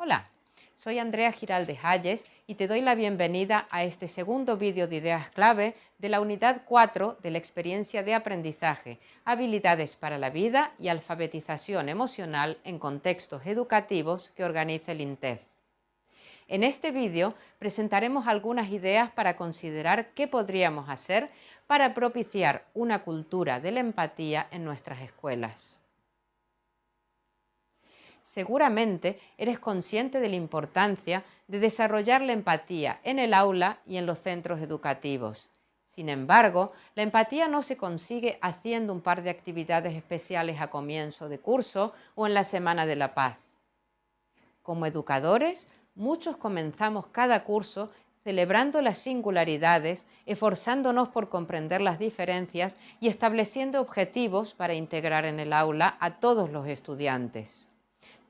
Hola, soy Andrea Giralde Hayes y te doy la bienvenida a este segundo vídeo de ideas clave de la unidad 4 de la experiencia de aprendizaje, habilidades para la vida y alfabetización emocional en contextos educativos que organiza el INTEF. En este vídeo presentaremos algunas ideas para considerar qué podríamos hacer para propiciar una cultura de la empatía en nuestras escuelas. Seguramente eres consciente de la importancia de desarrollar la empatía en el aula y en los centros educativos. Sin embargo, la empatía no se consigue haciendo un par de actividades especiales a comienzo de curso o en la Semana de la Paz. Como educadores, muchos comenzamos cada curso celebrando las singularidades, esforzándonos por comprender las diferencias y estableciendo objetivos para integrar en el aula a todos los estudiantes.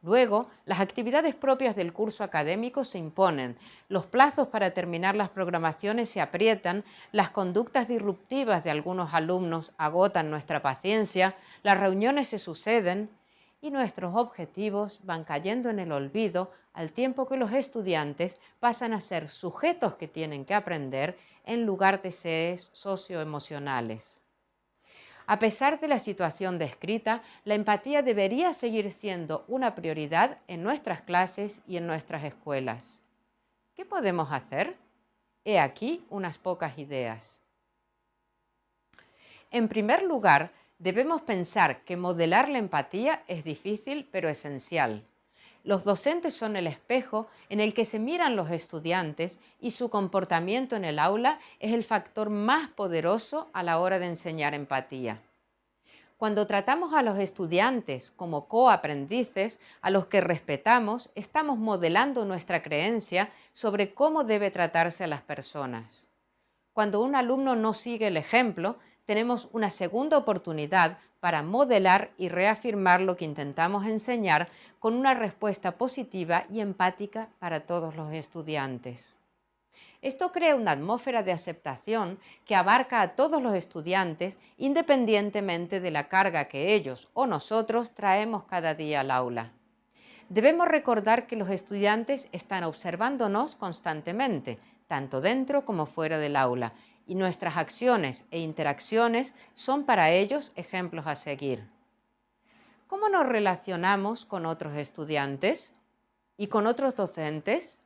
Luego, las actividades propias del curso académico se imponen, los plazos para terminar las programaciones se aprietan, las conductas disruptivas de algunos alumnos agotan nuestra paciencia, las reuniones se suceden y nuestros objetivos van cayendo en el olvido al tiempo que los estudiantes pasan a ser sujetos que tienen que aprender en lugar de seres socioemocionales. A pesar de la situación descrita, la empatía debería seguir siendo una prioridad en nuestras clases y en nuestras escuelas. ¿Qué podemos hacer? He aquí unas pocas ideas. En primer lugar, debemos pensar que modelar la empatía es difícil pero esencial. Los docentes son el espejo en el que se miran los estudiantes y su comportamiento en el aula es el factor más poderoso a la hora de enseñar empatía. Cuando tratamos a los estudiantes como coaprendices, a los que respetamos, estamos modelando nuestra creencia sobre cómo debe tratarse a las personas. Cuando un alumno no sigue el ejemplo, tenemos una segunda oportunidad para modelar y reafirmar lo que intentamos enseñar con una respuesta positiva y empática para todos los estudiantes. Esto crea una atmósfera de aceptación que abarca a todos los estudiantes independientemente de la carga que ellos o nosotros traemos cada día al aula. Debemos recordar que los estudiantes están observándonos constantemente, tanto dentro como fuera del aula, y nuestras acciones e interacciones son para ellos ejemplos a seguir. ¿Cómo nos relacionamos con otros estudiantes y con otros docentes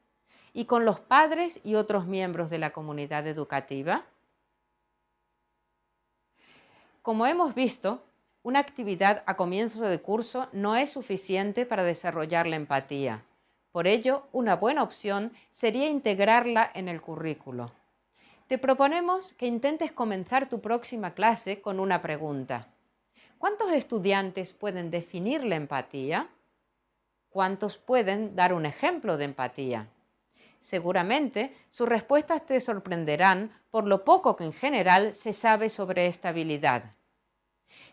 y con los padres y otros miembros de la comunidad educativa? Como hemos visto, una actividad a comienzo de curso no es suficiente para desarrollar la empatía. Por ello, una buena opción sería integrarla en el currículo. Te proponemos que intentes comenzar tu próxima clase con una pregunta. ¿Cuántos estudiantes pueden definir la empatía? ¿Cuántos pueden dar un ejemplo de empatía? Seguramente sus respuestas te sorprenderán por lo poco que en general se sabe sobre esta habilidad.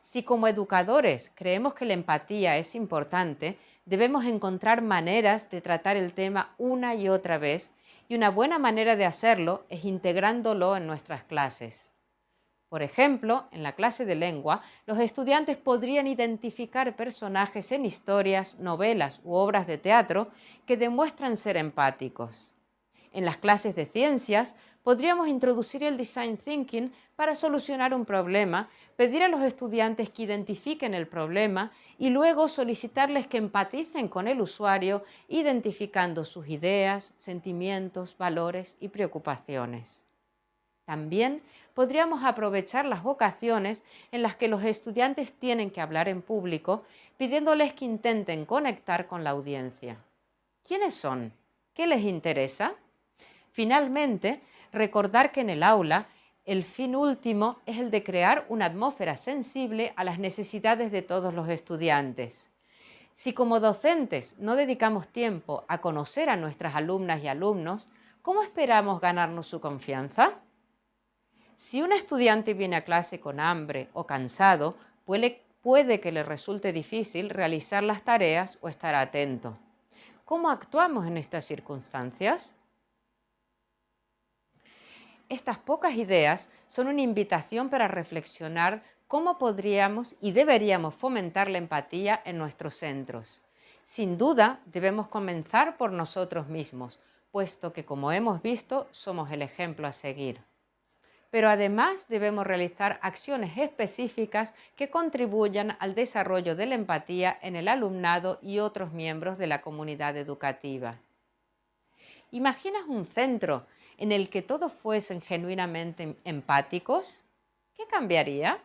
Si como educadores creemos que la empatía es importante, debemos encontrar maneras de tratar el tema una y otra vez y una buena manera de hacerlo es integrándolo en nuestras clases. Por ejemplo, en la clase de lengua, los estudiantes podrían identificar personajes en historias, novelas u obras de teatro que demuestran ser empáticos. En las clases de ciencias podríamos introducir el design thinking para solucionar un problema, pedir a los estudiantes que identifiquen el problema y luego solicitarles que empaticen con el usuario identificando sus ideas, sentimientos, valores y preocupaciones. También podríamos aprovechar las ocasiones en las que los estudiantes tienen que hablar en público pidiéndoles que intenten conectar con la audiencia. ¿Quiénes son? ¿Qué les interesa? Finalmente, recordar que en el aula el fin último es el de crear una atmósfera sensible a las necesidades de todos los estudiantes. Si como docentes no dedicamos tiempo a conocer a nuestras alumnas y alumnos, ¿cómo esperamos ganarnos su confianza? Si un estudiante viene a clase con hambre o cansado, puede, puede que le resulte difícil realizar las tareas o estar atento. ¿Cómo actuamos en estas circunstancias? Estas pocas ideas son una invitación para reflexionar cómo podríamos y deberíamos fomentar la empatía en nuestros centros. Sin duda, debemos comenzar por nosotros mismos, puesto que, como hemos visto, somos el ejemplo a seguir. Pero además debemos realizar acciones específicas que contribuyan al desarrollo de la empatía en el alumnado y otros miembros de la comunidad educativa. ¿Imaginas un centro en el que todos fuesen genuinamente empáticos? ¿Qué cambiaría?